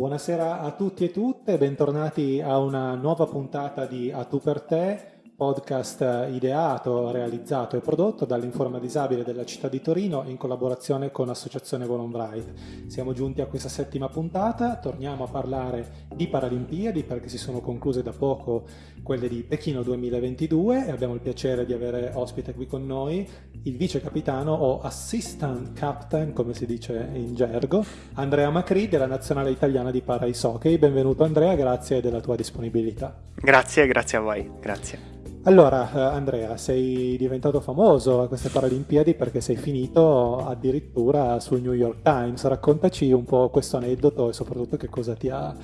Buonasera a tutti e tutte, bentornati a una nuova puntata di A Tu per te, podcast ideato, realizzato e prodotto dall'Informa Disabile della città di Torino in collaborazione con Associazione Volonbright. Siamo giunti a questa settima puntata, torniamo a parlare di Paralimpiadi perché si sono concluse da poco quelle di Pechino 2022 e abbiamo il piacere di avere ospite qui con noi il vice capitano o assistant captain, come si dice in gergo, Andrea Macri della Nazionale Italiana di Para Ice Hockey. Benvenuto Andrea, grazie della tua disponibilità. Grazie, grazie a voi, grazie. Allora, eh, Andrea, sei diventato famoso a queste Paralimpiadi perché sei finito addirittura sul New York Times. Raccontaci un po' questo aneddoto e soprattutto che cosa, ha,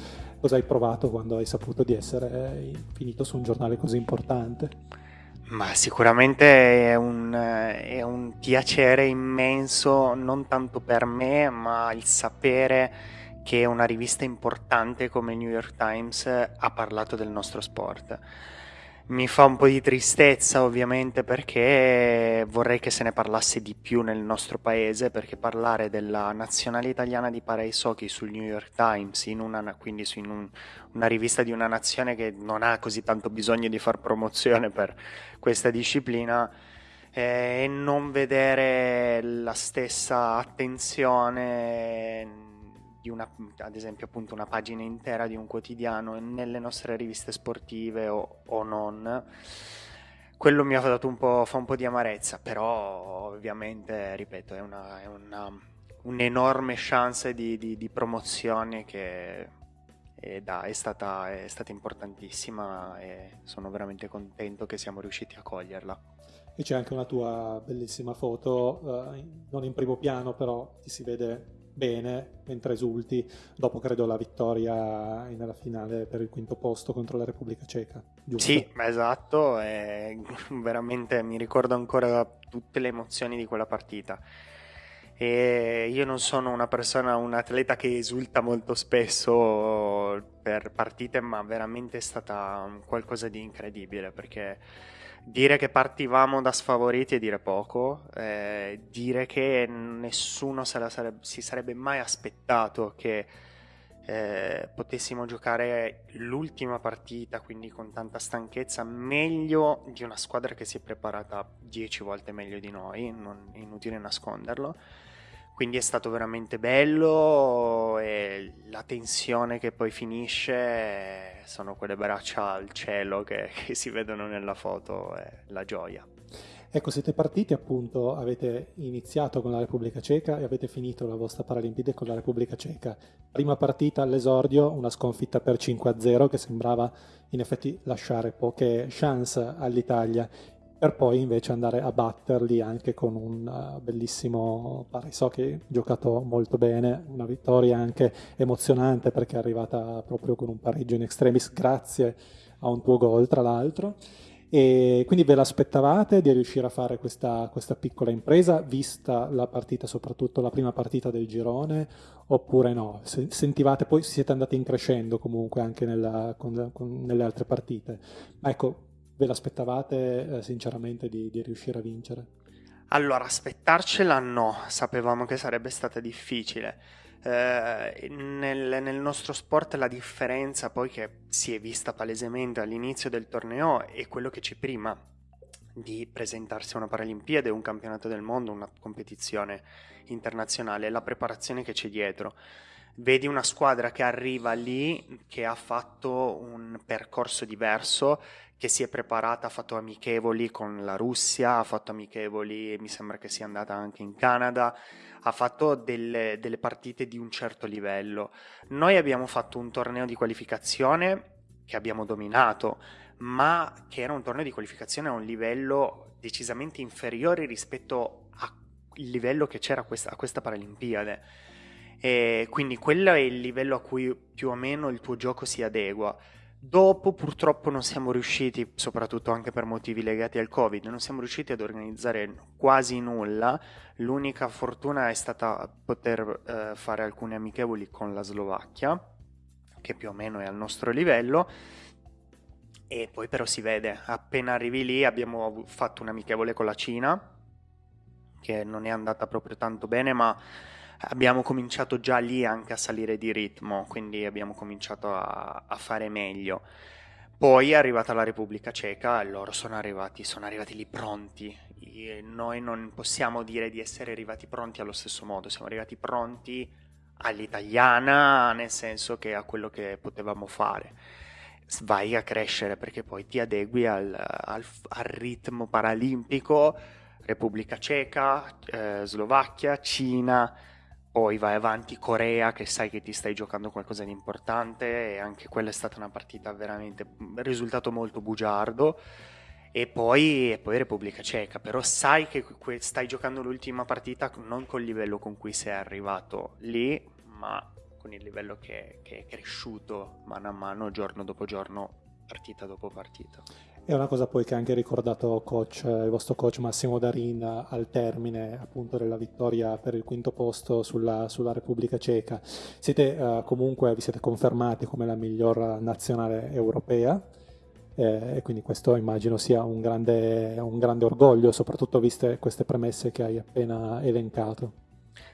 cosa hai provato quando hai saputo di essere finito su un giornale così importante. Ma sicuramente è un, è un piacere immenso, non tanto per me, ma il sapere che una rivista importante come New York Times ha parlato del nostro sport mi fa un po' di tristezza ovviamente perché vorrei che se ne parlasse di più nel nostro paese perché parlare della nazionale italiana di paraiso hockey sul New York Times una, quindi in un, una rivista di una nazione che non ha così tanto bisogno di far promozione per questa disciplina eh, e non vedere la stessa attenzione di una, ad esempio appunto una pagina intera di un quotidiano nelle nostre riviste sportive o, o non, quello mi ha dato un po', fa un po' di amarezza, però ovviamente, ripeto, è, una, è una, un'enorme chance di, di, di promozione che è, da, è, stata, è stata importantissima e sono veramente contento che siamo riusciti a coglierla. E c'è anche una tua bellissima foto, eh, non in primo piano, però ti si vede bene mentre esulti dopo credo la vittoria nella finale per il quinto posto contro la Repubblica Ceca giusto? sì esatto e veramente mi ricordo ancora tutte le emozioni di quella partita e io non sono una persona un atleta che esulta molto spesso per partite ma veramente è stata qualcosa di incredibile perché Dire che partivamo da sfavoriti è dire poco, eh, dire che nessuno se sarebbe, si sarebbe mai aspettato che eh, potessimo giocare l'ultima partita, quindi con tanta stanchezza, meglio di una squadra che si è preparata dieci volte meglio di noi, non inutile nasconderlo. Quindi è stato veramente bello e la tensione che poi finisce sono quelle braccia al cielo che, che si vedono nella foto e la gioia. Ecco, siete partiti appunto, avete iniziato con la Repubblica Ceca e avete finito la vostra Paralimpiade con la Repubblica Ceca. Prima partita all'esordio, una sconfitta per 5-0 che sembrava in effetti lasciare poche chance all'Italia per poi invece andare a batterli anche con un uh, bellissimo Pariso che giocato molto bene, una vittoria anche emozionante perché è arrivata proprio con un pareggio in extremis grazie a un tuo gol tra l'altro. E quindi ve l'aspettavate di riuscire a fare questa, questa, piccola impresa, vista la partita, soprattutto la prima partita del girone, oppure no? Sentivate, poi siete andati in crescendo comunque anche nella, con, con, nelle altre partite. Ecco, ve l'aspettavate eh, sinceramente di, di, riuscire a vincere? Allora, aspettarcela no, sapevamo che sarebbe stata difficile. Eh, nel, nel, nostro sport la differenza poi che si è vista palesemente all'inizio del torneo è quello che c'è prima di presentarsi a una Paralimpiade, un campionato del mondo, una competizione internazionale, la preparazione che c'è dietro vedi una squadra che arriva lì, che ha fatto un percorso diverso, che si è preparata, ha fatto amichevoli con la Russia, ha fatto amichevoli, mi sembra che sia andata anche in Canada, ha fatto delle, delle partite di un certo livello. Noi abbiamo fatto un torneo di qualificazione che abbiamo dominato, ma che era un torneo di qualificazione a un livello decisamente inferiore rispetto al livello che c'era questa, a questa Paralimpiade e quindi quello è il livello a cui più o meno il tuo gioco si adegua. Dopo purtroppo non siamo riusciti, soprattutto anche per motivi legati al Covid, non siamo riusciti ad organizzare quasi nulla. L'unica fortuna è stata poter eh, fare alcune amichevoli con la Slovacchia, che più o meno è al nostro livello. E poi però si vede, appena arrivi lì abbiamo fatto un amichevole con la Cina, che non è andata proprio tanto bene, ma abbiamo cominciato già lì anche a salire di ritmo, quindi abbiamo cominciato a, a fare meglio. Poi è arrivata la Repubblica Ceca loro sono arrivati, sono arrivati lì pronti. E noi non possiamo dire di essere arrivati pronti allo stesso modo, siamo arrivati pronti all'italiana, nel senso che a quello che potevamo fare. Vai a crescere perché poi ti adegui al, al, al ritmo paralimpico, Repubblica Ceca, eh, Slovacchia, Cina, poi vai avanti Corea che sai che ti stai giocando qualcosa di importante e anche quella è stata una partita veramente risultato molto bugiardo. E poi, e poi Repubblica Ceca però sai che stai giocando l'ultima partita non col livello con cui sei arrivato lì ma con il livello che, che è cresciuto mano a mano giorno dopo giorno partita dopo partita è una cosa poi che ha anche ricordato coach, il vostro coach Massimo Darin al termine appunto della vittoria per il quinto posto sulla, sulla Repubblica Ceca. Siete uh, comunque, vi siete confermati come la miglior nazionale europea eh, e quindi questo immagino sia un grande, un grande orgoglio, soprattutto viste queste premesse che hai appena elencato.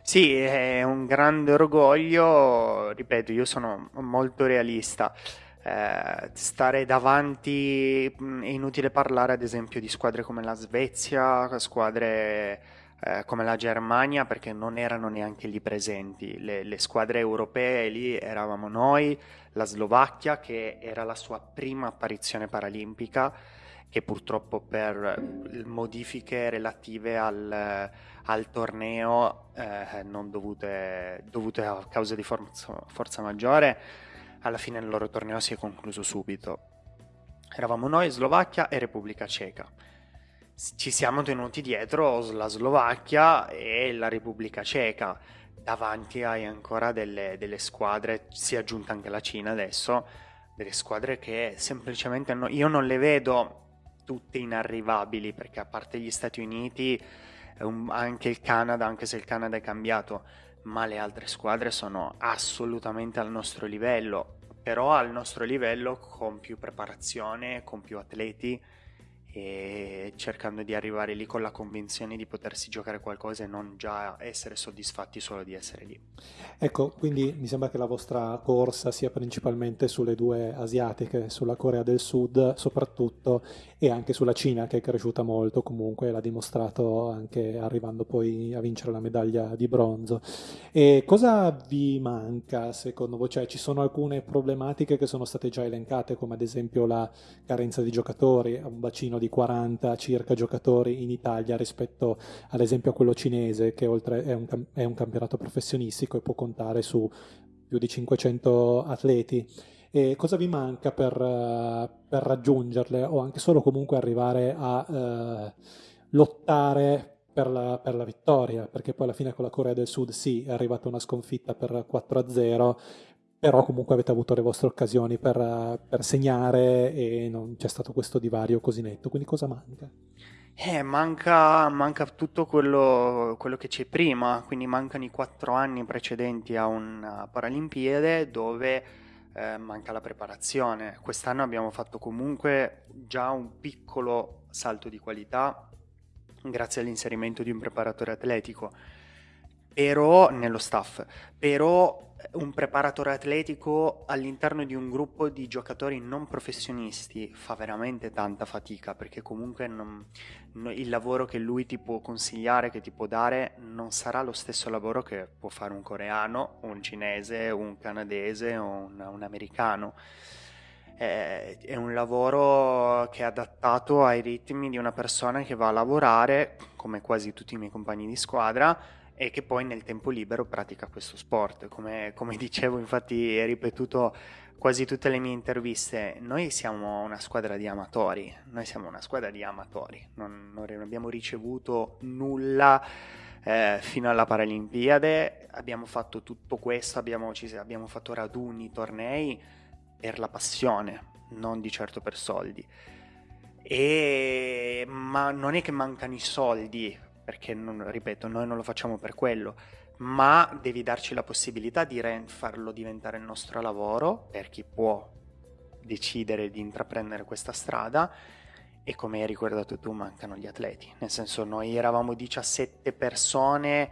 Sì, è un grande orgoglio, ripeto, io sono molto realista eh, stare davanti è inutile parlare ad esempio di squadre come la Svezia, squadre eh, come la Germania perché non erano neanche lì presenti, le, le, squadre europee lì eravamo noi, la Slovacchia che era la sua prima apparizione paralimpica che purtroppo per modifiche relative al, al torneo eh, non dovute, dovute a causa di forza, forza maggiore alla fine il loro torneo si è concluso subito. Eravamo noi, Slovacchia e Repubblica Ceca. Ci siamo tenuti dietro la Slovacchia e la Repubblica Ceca. Davanti hai ancora delle, delle squadre, si è aggiunta anche la Cina adesso, delle squadre che semplicemente no, io non le vedo tutte inarrivabili perché a parte gli Stati Uniti, um, anche il Canada, anche se il Canada è cambiato, ma le altre squadre sono assolutamente al nostro livello, però al nostro livello con più preparazione, con più atleti e cercando di arrivare lì con la convinzione di potersi giocare qualcosa e non già essere soddisfatti solo di essere lì. Ecco, quindi mi sembra che la vostra corsa sia principalmente sulle due asiatiche, sulla Corea del Sud soprattutto e anche sulla Cina che è cresciuta molto, comunque l'ha dimostrato anche arrivando poi a vincere la medaglia di bronzo. E cosa vi manca secondo voi? Cioè ci sono alcune problematiche che sono state già elencate come ad esempio la carenza di giocatori, un bacino di 40 circa giocatori in Italia rispetto ad esempio a quello cinese che oltre è un, è un campionato professionistico e può contare su più di 500 atleti. E cosa vi manca per, per, raggiungerle o anche solo comunque arrivare a eh, lottare per la, per la, vittoria? Perché poi alla fine con la Corea del Sud sì, è arrivata una sconfitta per 4-0, però comunque avete avuto le vostre occasioni per, per, segnare e non c'è stato questo divario così netto, quindi cosa manca? Eh, manca, manca tutto quello, quello, che c'è prima, quindi mancano i quattro anni precedenti a una Paralimpiade dove eh, manca la preparazione. Quest'anno abbiamo fatto comunque già un piccolo salto di qualità grazie all'inserimento di un preparatore atletico, però nello staff, però un preparatore atletico all'interno di un gruppo di giocatori non professionisti fa veramente tanta fatica perché comunque non, no, il lavoro che lui ti può consigliare, che ti può dare, non sarà lo stesso lavoro che può fare un coreano, un cinese, un canadese o un, un americano. È, è un lavoro che è adattato ai ritmi di una persona che va a lavorare, come quasi tutti i miei compagni di squadra, e che poi nel tempo libero pratica questo sport. Come, come dicevo, infatti, è ripetuto quasi tutte le mie interviste, noi siamo una squadra di amatori, noi siamo una squadra di amatori, non, non abbiamo ricevuto nulla eh, fino alla Paralimpiade, abbiamo fatto tutto questo, abbiamo, ci, abbiamo fatto raduni, tornei per la passione, non di certo per soldi. E, ma non è che mancano i soldi perché non, ripeto, noi non lo facciamo per quello, ma devi darci la possibilità di re- farlo diventare il nostro lavoro per chi può decidere di intraprendere questa strada e come hai ricordato tu mancano gli atleti, nel senso noi eravamo 17 persone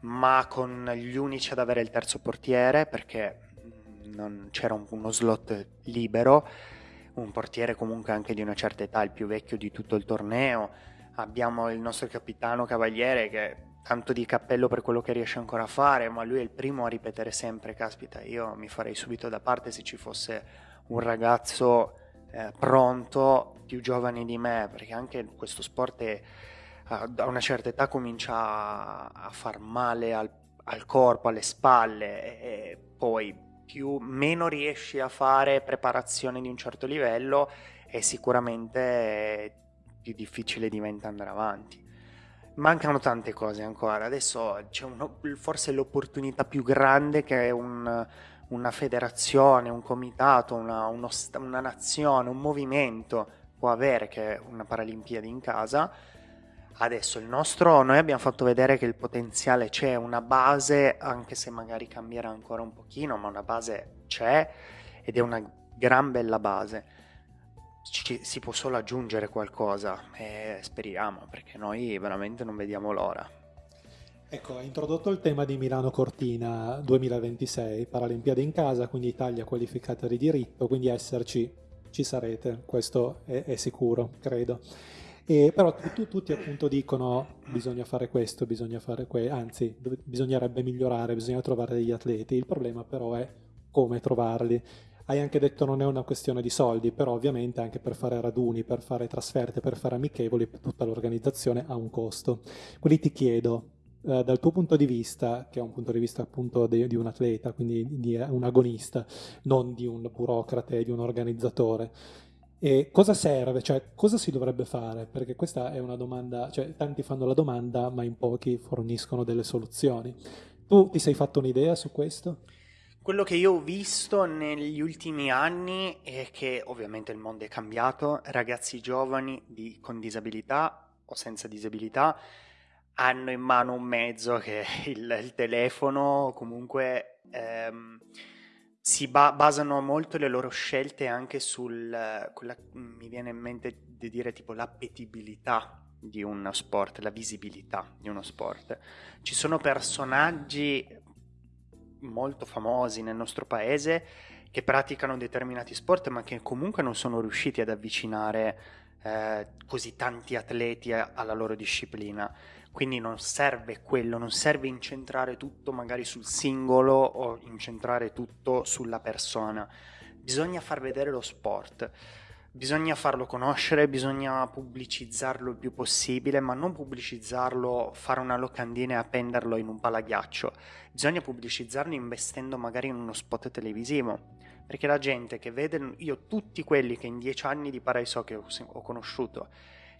ma con gli unici ad avere il terzo portiere perché mm, non c'era un, uno slot libero, un portiere comunque anche di una certa età, il più vecchio di tutto il torneo. Abbiamo il nostro capitano Cavaliere che tanto di cappello per quello che riesce ancora a fare, ma lui è il primo a ripetere sempre, caspita, io mi farei subito da parte se ci fosse un ragazzo eh, pronto, più giovane di me, perché anche questo sport è, a una certa età comincia a, a far male al, al, corpo, alle spalle e poi più, meno riesci a fare preparazione di un certo livello e sicuramente più difficile diventa andare avanti mancano tante cose ancora. Adesso c'è uno, forse l'opportunità più grande che è un, una federazione, un comitato, una, uno, una nazione, un movimento può avere che è una Paralimpiadi in casa. Adesso il nostro, noi abbiamo fatto vedere che il potenziale c'è, una base, anche se magari cambierà ancora un pochino, ma una base c'è ed è una gran bella base ci, si può solo aggiungere qualcosa e speriamo perché noi veramente non vediamo l'ora. Ecco, ha introdotto il tema di Milano Cortina 2026, Paralimpiadi in casa, quindi Italia qualificata di diritto, quindi esserci ci sarete, questo è, è sicuro, credo. E, però tu, tutti appunto dicono bisogna fare questo, bisogna fare questo, anzi bisognerebbe migliorare, bisogna trovare degli atleti, il problema però è come trovarli. Hai anche detto non è una questione di soldi, però ovviamente anche per fare raduni, per fare trasferte, per fare amichevoli, tutta l'organizzazione ha un costo. Quindi ti chiedo, eh, dal tuo punto di vista, che è un punto di vista appunto de, di un atleta, quindi di un agonista, non di un burocrate, di un organizzatore, e cosa serve? Cioè, cosa si dovrebbe fare? Perché questa è una domanda, cioè tanti fanno la domanda, ma in pochi forniscono delle soluzioni. Tu ti sei fatto un'idea su questo? Quello che io ho visto negli ultimi anni è che ovviamente il mondo è cambiato, ragazzi giovani di, con disabilità o senza disabilità hanno in mano un mezzo che è il, il telefono, comunque ehm, si ba- basano molto le loro scelte anche sul, quella, mi viene in mente di dire tipo l'appetibilità di uno sport, la visibilità di uno sport. Ci sono personaggi molto famosi nel nostro paese che praticano determinati sport ma che comunque non sono riusciti ad avvicinare eh, così tanti atleti alla loro disciplina. Quindi non serve quello, non serve incentrare tutto magari sul singolo o incentrare tutto sulla persona. Bisogna far vedere lo sport. Bisogna farlo conoscere, bisogna pubblicizzarlo il più possibile, ma non pubblicizzarlo, fare una locandina e appenderlo in un palaghiaccio. Bisogna pubblicizzarlo investendo magari in uno spot televisivo. Perché la gente che vede, io tutti quelli che in dieci anni di Paraiso che ho, conosciuto,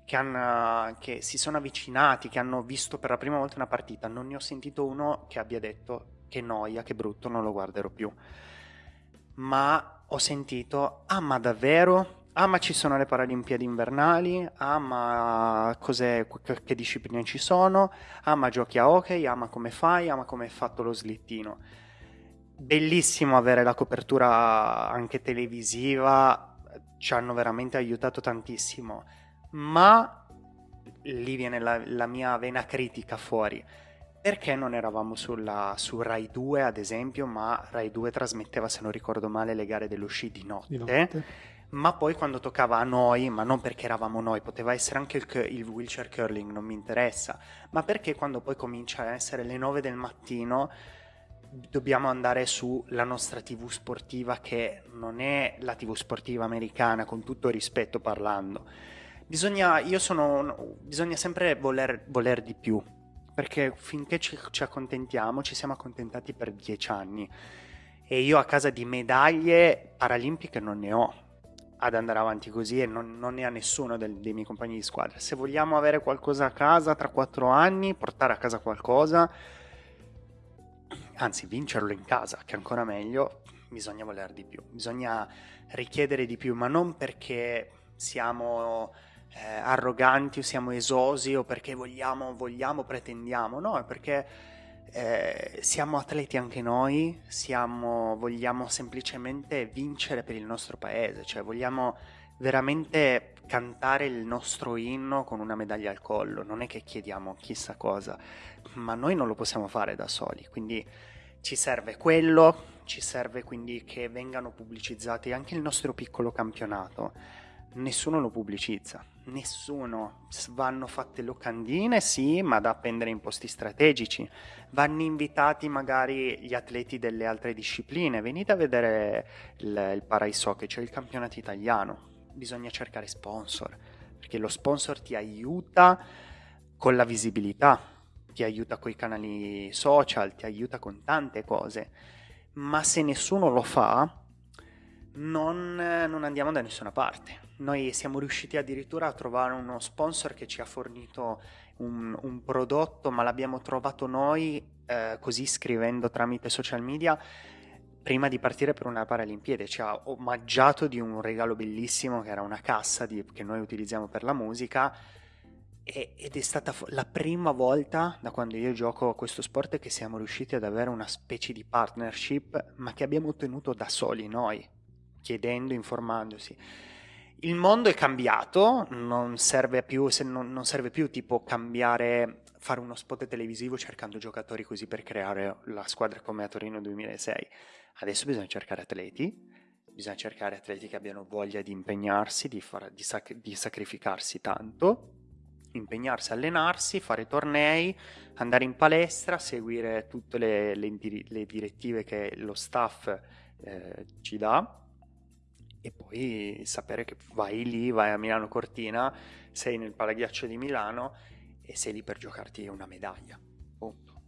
che, hanno, che si sono avvicinati, che hanno visto per la prima volta una partita, non ne ho sentito uno che abbia detto che noia, che brutto, non lo guarderò più. Ma ho sentito, ah ma davvero? Ah ma ci sono le Paralimpiadi invernali, ah ma cos'è, che discipline ci sono, ah ma giochi a hockey, ah ma come fai, ah ma come hai fatto lo slittino. Bellissimo avere la copertura anche televisiva, ci hanno veramente aiutato tantissimo, ma lì viene la, la mia vena critica fuori. Perché non eravamo sulla, su Rai 2 ad esempio, ma Rai 2 trasmetteva, se non ricordo male, le gare dello sci di notte. Di notte ma poi quando toccava a noi, ma non perché eravamo noi, poteva essere anche il, il, wheelchair curling, non mi interessa, ma perché quando poi comincia a essere le 9 del mattino dobbiamo andare sulla nostra tv sportiva che non è la tv sportiva americana, con tutto rispetto parlando. Bisogna, sono, bisogna sempre voler, voler, di più, perché finché ci, ci accontentiamo, ci siamo accontentati per dieci anni. E io a casa di medaglie paralimpiche non ne ho, ad andare avanti così e non, non ne ha nessuno del, dei miei compagni di squadra. Se vogliamo avere qualcosa a casa tra quattro anni, portare a casa qualcosa, anzi vincerlo in casa, che è ancora meglio, bisogna voler di più, bisogna richiedere di più, ma non perché siamo eh, arroganti o siamo esosi o perché vogliamo, vogliamo, pretendiamo, no, è perché eh, siamo atleti anche noi, siamo, vogliamo semplicemente vincere per il nostro paese, cioè vogliamo veramente cantare il nostro inno con una medaglia al collo, non è che chiediamo chissà cosa, ma noi non lo possiamo fare da soli, quindi ci serve quello, ci serve quindi che vengano pubblicizzati anche il nostro piccolo campionato. Nessuno lo pubblicizza, nessuno. Vanno fatte locandine, sì, ma da appendere in posti strategici. Vanno invitati magari gli atleti delle altre discipline. Venite a vedere il, il Paraiso, che c'è il campionato italiano. Bisogna cercare sponsor, perché lo sponsor ti aiuta con la visibilità, ti aiuta con i canali social, ti aiuta con tante cose. Ma se nessuno lo fa, non, non andiamo da nessuna parte noi siamo riusciti addirittura a trovare uno sponsor che ci ha fornito un, un prodotto, ma l'abbiamo trovato noi eh, così scrivendo tramite social media prima di partire per una Paralimpiade. Ci ha omaggiato di un regalo bellissimo che era una cassa di, che noi utilizziamo per la musica ed è stata la prima volta da quando io gioco a questo sport che siamo riusciti ad avere una specie di partnership, ma che abbiamo ottenuto da soli noi, chiedendo, informandosi il mondo è cambiato, non serve più, non, non serve più tipo cambiare, fare uno spot televisivo cercando giocatori così per creare la squadra come a Torino 2006. Adesso bisogna cercare atleti, bisogna cercare atleti che abbiano voglia di impegnarsi, di, far, di, sac- di sacrificarsi tanto, impegnarsi, allenarsi, fare tornei, andare in palestra, seguire tutte le, le, le direttive che lo staff eh, ci dà e poi sapere che vai lì, vai a Milano Cortina, sei nel Palaghiaccio di Milano e sei lì per giocarti una medaglia. Punto.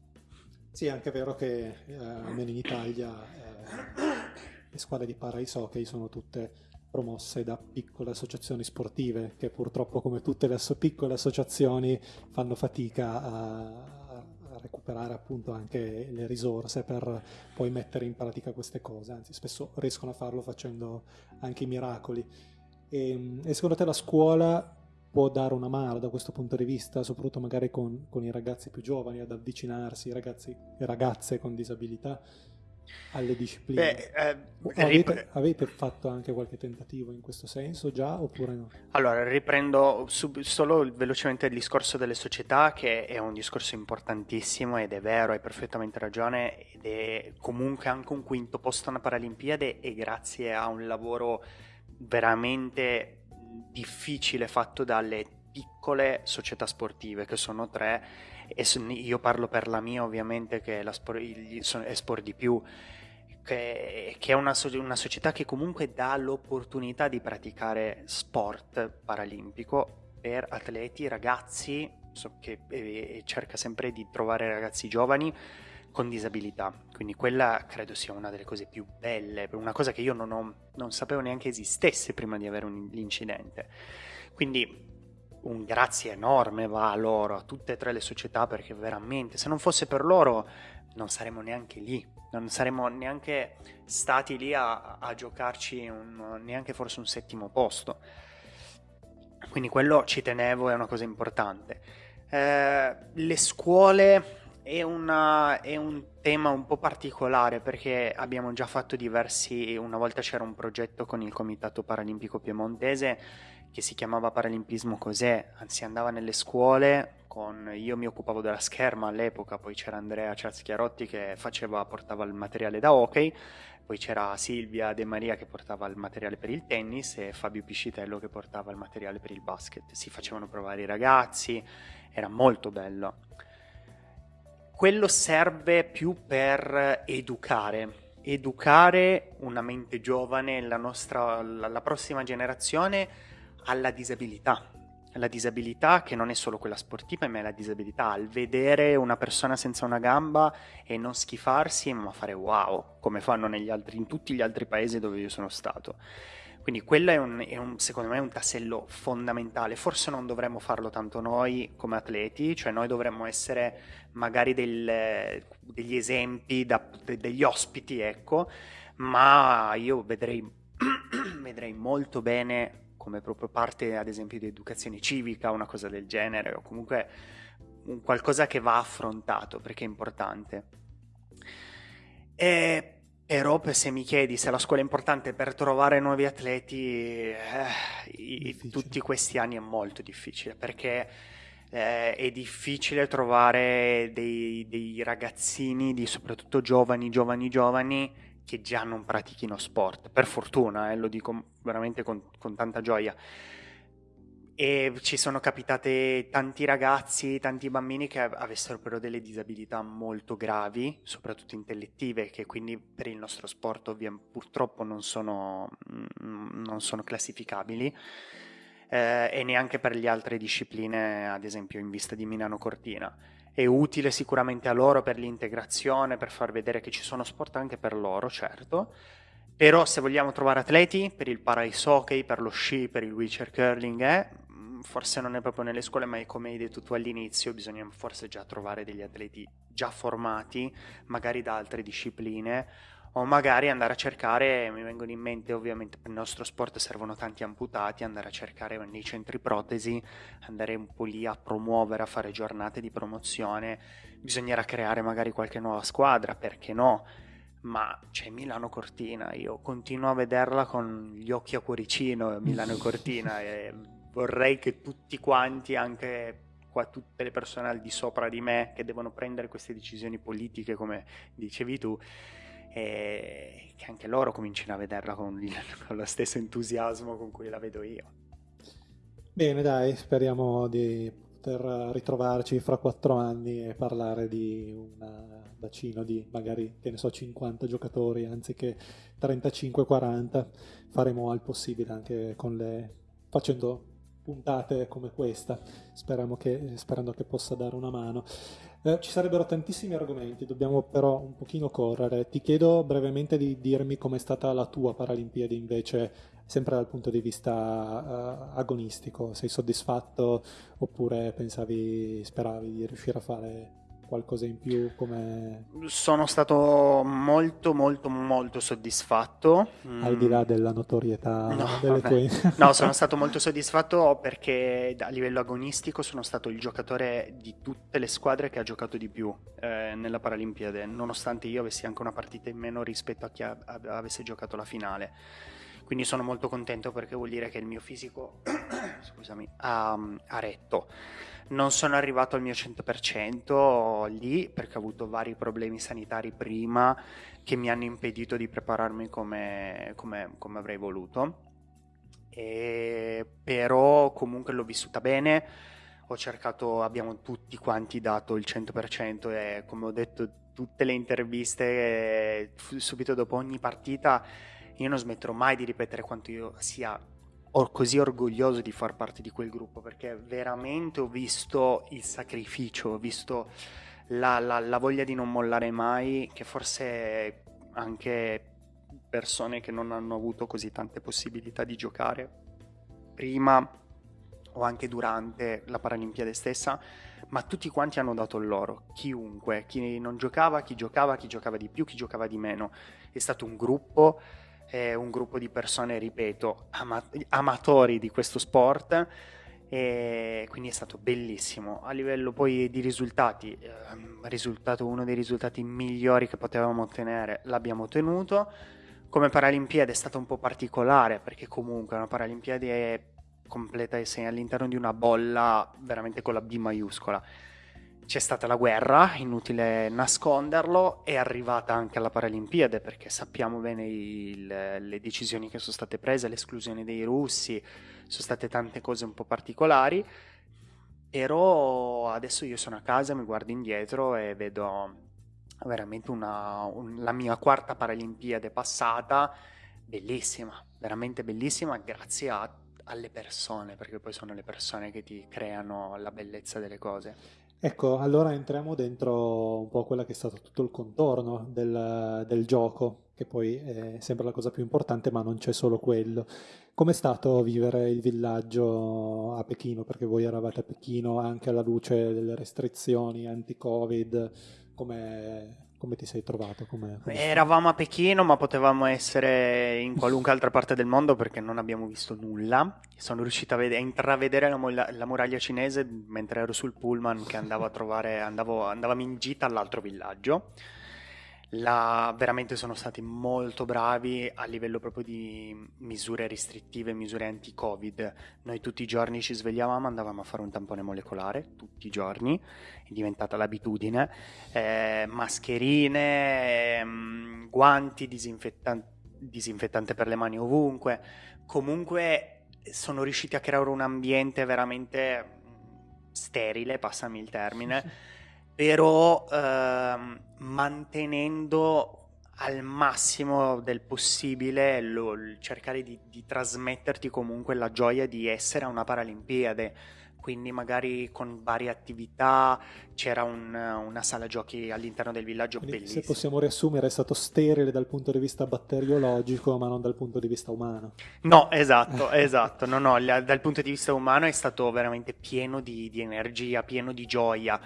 Sì, è anche vero che eh, almeno in Italia eh, le squadre di para ice hockey sono tutte promosse da piccole associazioni sportive che purtroppo come tutte le piccole associazioni fanno fatica a, recuperare appunto anche le risorse per poi mettere in pratica queste cose, anzi spesso riescono a farlo facendo anche i miracoli. E, ehm, e secondo te la scuola può dare una mano da questo punto di vista, soprattutto magari con, con i ragazzi più giovani, ad avvicinarsi, ragazzi e ragazze con disabilità, alle discipline. Beh, eh, avete, avete, fatto anche qualche tentativo in questo senso già oppure no? Allora, riprendo sub- solo velocemente il discorso delle società, che è un discorso importantissimo ed è vero, hai perfettamente ragione, ed è comunque anche un quinto posto alla Paralimpiade e grazie a un lavoro veramente difficile fatto dalle piccole società sportive, che sono tre e io parlo per la mia ovviamente che è, sport, è Sport di più, che, che è una, una, società che comunque dà l'opportunità di praticare sport paralimpico per atleti, ragazzi, so che e, cerca sempre di trovare ragazzi giovani con disabilità, quindi quella credo sia una delle cose più belle, una cosa che io non, ho, non sapevo neanche esistesse prima di avere un, l'incidente. Quindi un grazie enorme va a loro, a tutte e tre le società, perché veramente se non fosse per loro non saremmo neanche lì, non saremmo neanche stati lì a, a giocarci un, neanche forse un settimo posto. Quindi quello ci tenevo, è una cosa importante. Eh, le scuole è, una, è, un tema un po' particolare perché abbiamo già fatto diversi, una volta c'era un progetto con il Comitato Paralimpico Piemontese che si chiamava Paralimpismo Cos'è, si andava nelle scuole, con, io mi occupavo della scherma all'epoca, poi c'era Andrea Ciazchiarotti che faceva, portava il materiale da hockey, poi c'era Silvia De Maria che portava il materiale per il tennis e Fabio Piscitello che portava il materiale per il basket. Si facevano provare i ragazzi, era molto bello. Quello serve più per educare, educare una mente giovane, la, nostra, la, prossima generazione alla disabilità. La disabilità che non è solo quella sportiva, ma è la disabilità al vedere una persona senza una gamba e non schifarsi, ma fare wow, come fanno altri, in tutti gli altri paesi dove io sono stato. Quindi quello è, un, è un, secondo me un tassello fondamentale. Forse non dovremmo farlo tanto noi come atleti, cioè noi dovremmo essere magari del, degli esempi, da, degli ospiti, ecco, ma io vedrei, vedrei molto bene come proprio parte ad esempio di educazione civica, una cosa del genere, o comunque un qualcosa che va affrontato perché è importante. E Però se mi chiedi se la scuola è importante per trovare nuovi atleti, eh, tutti questi anni è molto difficile perché eh, è difficile trovare dei, dei ragazzini, di, soprattutto giovani, giovani, giovani, che già non pratichino sport. Per fortuna, eh, lo dico veramente con, con tanta gioia e ci sono capitate tanti ragazzi, tanti bambini che avessero però delle disabilità molto gravi, soprattutto intellettive, che quindi per il nostro sport ovviamente purtroppo non sono, mm, non sono classificabili eh, e neanche per le altre discipline, ad esempio in vista di Milano Cortina. È utile sicuramente a loro per l'integrazione, per far vedere che ci sono sport anche per loro, certo, però se vogliamo trovare atleti per il para ice hockey, per lo sci, per il wheelchair curling, eh, forse non è proprio nelle scuole, ma è come hai detto tu all'inizio, bisogna forse già trovare degli atleti già formati, magari da altre discipline, o magari andare a cercare, mi vengono in mente ovviamente per il nostro sport servono tanti amputati, andare a cercare nei centri protesi, andare un po' lì a promuovere, a fare giornate di promozione, bisognerà creare magari qualche nuova squadra, perché no? Ma c'è Milano Cortina, io continuo a vederla con gli occhi a cuoricino, Milano Cortina, e vorrei che tutti quanti, anche qua tutte le persone al di sopra di me che devono prendere queste decisioni politiche, come dicevi tu, e che anche loro comincino a vederla con, il, con lo stesso entusiasmo con cui la vedo io. Bene, dai, speriamo di poter ritrovarci fra quattro anni e parlare di un bacino di magari, che ne so, 50 giocatori anziché 35-40. Faremo al possibile anche con le facendo puntate come questa, che, sperando che possa dare una mano. Eh, ci sarebbero tantissimi argomenti, dobbiamo però un pochino correre. Ti chiedo brevemente di dirmi com'è stata la tua Paralimpiade invece, sempre dal punto di vista uh, agonistico. Sei soddisfatto oppure pensavi, speravi di riuscire a fare qualcosa in più? Come... Sono stato molto molto molto soddisfatto. Al di là mm. della notorietà no, delle tue... no, sono stato molto soddisfatto perché a livello agonistico sono stato il giocatore di tutte le squadre che ha giocato di più eh, nella Paralimpiade, nonostante io avessi anche una partita in meno rispetto a chi a- avesse giocato la finale. Quindi sono molto contento perché vuol dire che il mio fisico scusami, ha, ha retto non sono arrivato al mio 100% lì perché ho avuto vari problemi sanitari prima che mi hanno impedito di prepararmi come, come, come avrei voluto. E, però comunque l'ho vissuta bene, ho cercato, abbiamo tutti quanti dato il 100% e come ho detto tutte le interviste subito dopo ogni partita io non smetterò mai di ripetere quanto io sia così orgoglioso di far parte di quel gruppo perché veramente ho visto il sacrificio, ho visto la, la, la voglia di non mollare mai, che forse anche persone che non hanno avuto così tante possibilità di giocare prima o anche durante la Paralimpiade stessa, ma tutti quanti hanno dato il loro, chiunque, chi non giocava, chi giocava, chi giocava di più, chi giocava di meno. È stato un gruppo è un gruppo di persone, ripeto, ama- amatori di questo sport e quindi è stato bellissimo. A livello poi di risultati, eh, risultato uno dei risultati migliori che potevamo ottenere, l'abbiamo ottenuto. Come Paralimpiade è stata un po' particolare perché comunque una Paralimpiade è completa e sei all'interno di una bolla veramente con la B maiuscola c'è stata la guerra, inutile nasconderlo, è arrivata anche alla Paralimpiade perché sappiamo bene il, le decisioni che sono state prese, l'esclusione dei russi, sono state tante cose un po' particolari, però adesso io sono a casa, mi guardo indietro e vedo veramente una, un, la mia quarta Paralimpiade passata, bellissima, veramente bellissima, grazie a, alle persone, perché poi sono le persone che ti creano la bellezza delle cose. Ecco, allora entriamo dentro un po' quella che è stato tutto il contorno del, del gioco, che poi è sempre la cosa più importante, ma non c'è solo quello. Com'è stato vivere il villaggio a Pechino? Perché voi eravate a Pechino anche alla luce delle restrizioni anti-Covid, come come ti sei trovato? Com'è, com'è Eravamo a Pechino, ma potevamo essere in qualunque altra parte del mondo perché non abbiamo visto nulla. Sono riuscito a, ved- a intravedere la, la, muraglia cinese mentre ero sul pullman che andavo a trovare, andavo, andavamo in gita all'altro villaggio. La, veramente sono stati molto bravi a livello proprio di misure restrittive, misure anti-Covid. Noi tutti i giorni ci svegliavamo, andavamo a fare un tampone molecolare, tutti i giorni, è diventata l'abitudine, eh, mascherine, ehm, guanti, disinfettan- disinfettante per le mani ovunque. Comunque sono riusciti a creare un ambiente veramente sterile, passami il termine però ehm, mantenendo al massimo del possibile lo, cercare di, di, trasmetterti comunque la gioia di essere a una Paralimpiade quindi magari con varie attività c'era un, una sala giochi all'interno del villaggio quindi, bellissima. Se possiamo riassumere è stato sterile dal punto di vista batteriologico ma non dal punto di vista umano. No, esatto, esatto, no, no, dal punto di vista umano è stato veramente pieno di, di energia, pieno di gioia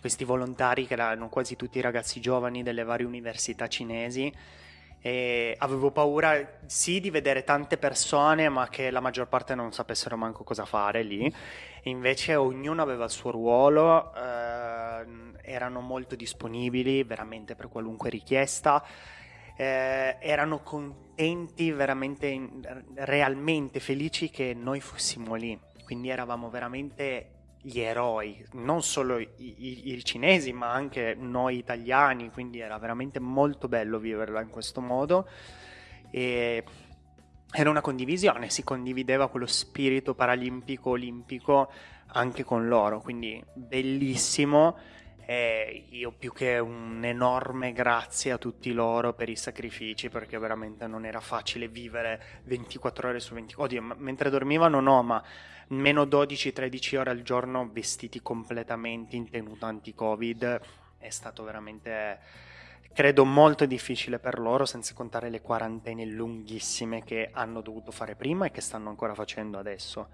questi volontari che erano quasi tutti ragazzi giovani delle varie università cinesi e avevo paura sì di vedere tante persone ma che la maggior parte non sapessero manco cosa fare lì. Invece ognuno aveva il suo ruolo eh, erano molto disponibili veramente per qualunque richiesta eh, erano contenti veramente realmente felici che noi fossimo lì. Quindi eravamo veramente gli eroi, non solo i, i, i, cinesi ma anche noi italiani, quindi era veramente molto bello viverla in questo modo e era una condivisione, si condivideva quello spirito paralimpico olimpico anche con loro, quindi bellissimo. E io più che un enorme grazie a tutti loro per i sacrifici perché veramente non era facile vivere 24 ore su 24 oddio mentre dormivano no ma meno 12-13 ore al giorno vestiti completamente in tenuta anti-covid. È stato veramente credo molto difficile per loro senza contare le quarantene lunghissime che hanno dovuto fare prima e che stanno ancora facendo adesso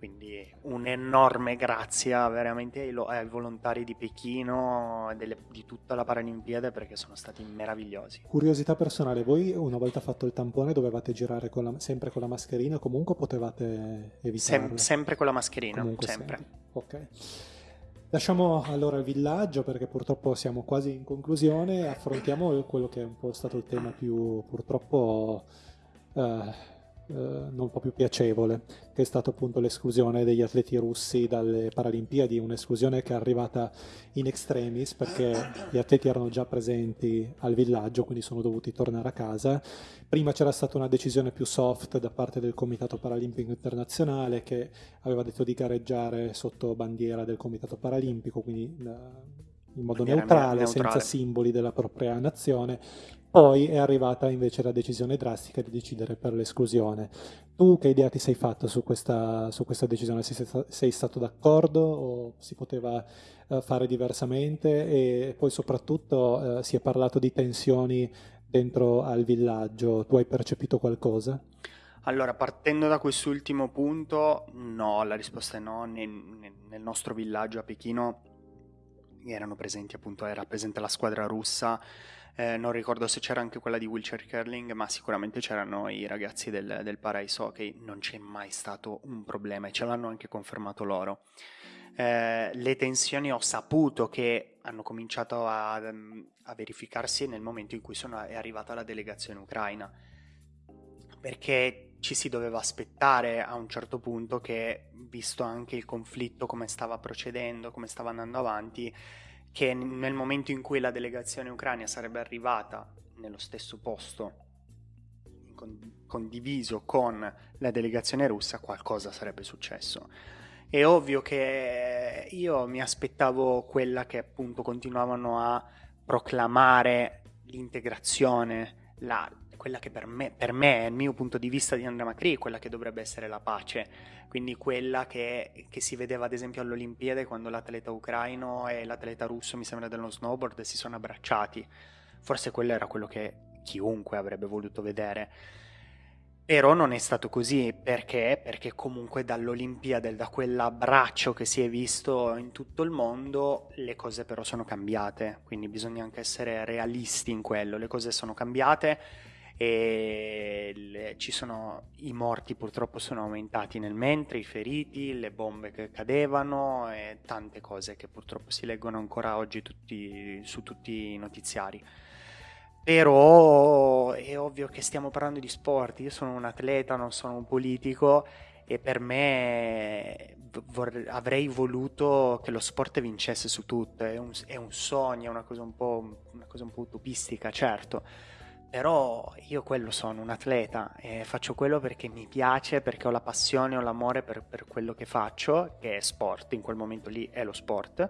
quindi un enorme grazie veramente ai, ai volontari di Pechino e delle, di tutta la Paralimpiade perché sono stati meravigliosi. Curiosità personale, voi una volta fatto il tampone dovevate girare con la, sempre con la mascherina o comunque potevate evitarlo? Sem- sempre con la mascherina, comunque sempre. sempre. Ok. Lasciamo allora il villaggio perché purtroppo siamo quasi in conclusione, affrontiamo quello che è un po' stato il tema più purtroppo... Uh, eh, non po' più piacevole, che è stata appunto l'esclusione degli atleti russi dalle Paralimpiadi, un'esclusione che è arrivata in extremis perché gli atleti erano già presenti al villaggio, quindi sono dovuti tornare a casa. Prima c'era stata una decisione più soft da parte del Comitato Paralimpico Internazionale che aveva detto di gareggiare sotto bandiera del Comitato Paralimpico, quindi eh, in modo neutrale, neutrale, senza simboli della propria nazione. Poi è arrivata invece la decisione drastica di decidere per l'esclusione. Tu che idea ti sei fatto su questa, su questa decisione? Sei, sei, stato d'accordo o si poteva uh, fare diversamente? E poi soprattutto uh, si è parlato di tensioni dentro al villaggio. Tu hai percepito qualcosa? Allora, partendo da quest'ultimo punto, no, la risposta è no. Nel, nel nostro villaggio a Pechino erano presenti appunto, era presente la squadra russa, eh, non ricordo se c'era anche quella di wheelchair curling, ma sicuramente c'erano i ragazzi del, del para ice hockey, non c'è mai stato un problema e ce l'hanno anche confermato loro. Eh, le tensioni ho saputo che hanno cominciato a, a, verificarsi nel momento in cui sono, è arrivata la delegazione ucraina, perché ci si doveva aspettare a un certo punto che, visto anche il conflitto, come stava procedendo, come stava andando avanti, che nel momento in cui la delegazione ucraina sarebbe arrivata nello stesso posto condiviso con la delegazione russa, qualcosa sarebbe successo. È ovvio che io mi aspettavo quella che appunto continuavano a proclamare l'integrazione, la, quella che per me, per me, il mio punto di vista di Andrea Macri, quella che dovrebbe essere la pace, quindi quella che, che, si vedeva ad esempio alle Olimpiadi quando l'atleta ucraino e l'atleta russo, mi sembra dello snowboard, si sono abbracciati. Forse quello era quello che chiunque avrebbe voluto vedere. Però non è stato così, perché? Perché comunque dall'Olimpiade, da quell'abbraccio che si è visto in tutto il mondo, le cose però sono cambiate, quindi bisogna anche essere realisti in quello, le cose sono cambiate e le, ci sono i morti purtroppo sono aumentati nel mentre, i feriti, le bombe che cadevano e tante cose che purtroppo si leggono ancora oggi tutti, su tutti i notiziari. Però è ovvio che stiamo parlando di sport, io sono un atleta, non sono un politico e per me vorrei, avrei voluto che lo sport vincesse su tutto, è un, è un sogno, è una cosa un po', una cosa un po' utopistica, certo, però io quello sono, un atleta e faccio quello perché mi piace, perché ho la passione, ho l'amore per, per quello che faccio, che è sport, in quel momento lì è lo sport.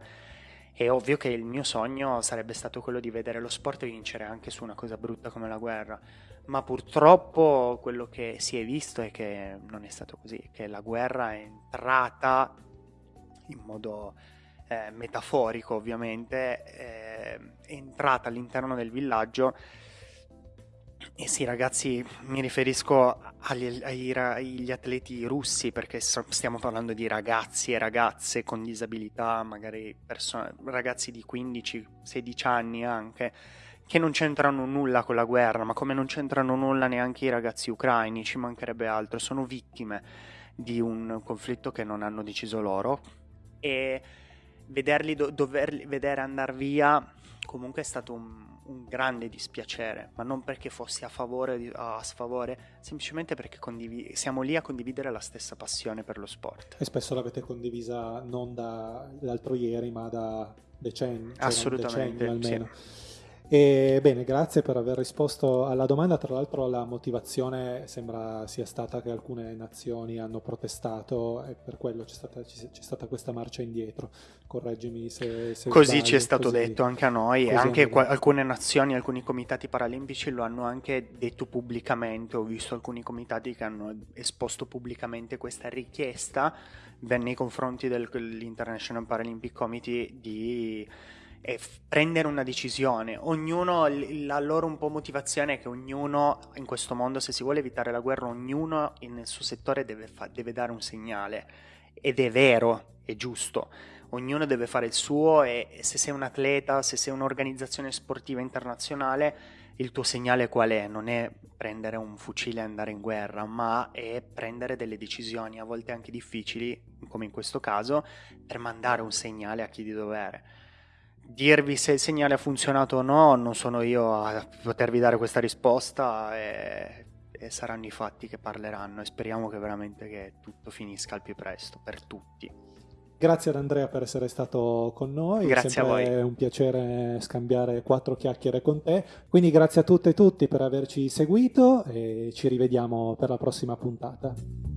È ovvio che il mio sogno sarebbe stato quello di vedere lo sport vincere anche su una cosa brutta come la guerra, ma purtroppo quello che si è visto è che non è stato così, che la guerra è entrata in modo eh, metaforico ovviamente, eh, è entrata all'interno del villaggio e sì, ragazzi, mi riferisco agli, agli, agli, atleti russi perché stiamo parlando di ragazzi e ragazze con disabilità, magari perso- ragazzi di 15-16 anni anche, che non c'entrano nulla con la guerra, ma come non c'entrano nulla neanche i ragazzi ucraini, ci mancherebbe altro, sono vittime di un conflitto che non hanno deciso loro. E vederli do- doverli vedere andare via comunque è stato un un grande dispiacere, ma non perché fossi a favore o a sfavore, semplicemente perché condiv- siamo lì a condividere la stessa passione per lo sport. E spesso l'avete condivisa non dall'altro ieri, ma da decenni. Cioè Assolutamente, almeno. Sì. E, bene, grazie per aver risposto alla domanda. Tra l'altro la motivazione sembra sia stata che alcune nazioni hanno protestato e per quello c'è stata, c'è stata questa marcia indietro. Correggimi se, se Così sbaglio, ci è stato così, detto anche a noi e anche qua, alcune nazioni, alcuni comitati paralimpici lo hanno anche detto pubblicamente. Ho visto alcuni comitati che hanno esposto pubblicamente questa richiesta nei confronti dell'International Paralympic Committee di e prendere una decisione. Ognuno, la loro un po' motivazione è che ognuno in questo mondo, se si vuole evitare la guerra, ognuno nel suo settore deve, fa- deve dare un segnale. Ed è vero, è giusto. Ognuno deve fare il suo e se sei un atleta, se sei un'organizzazione sportiva internazionale, il tuo segnale qual è? Non è prendere un fucile e andare in guerra, ma è prendere delle decisioni, a volte anche difficili, come in questo caso, per mandare un segnale a chi di dovere dirvi se il segnale ha funzionato o no, non sono io a potervi dare questa risposta e, e, saranno i fatti che parleranno e speriamo che veramente che tutto finisca al più presto per tutti. Grazie ad Andrea per essere stato con noi, grazie a voi. È un piacere scambiare quattro chiacchiere con te, quindi grazie a tutte e tutti per averci seguito e ci rivediamo per la prossima puntata.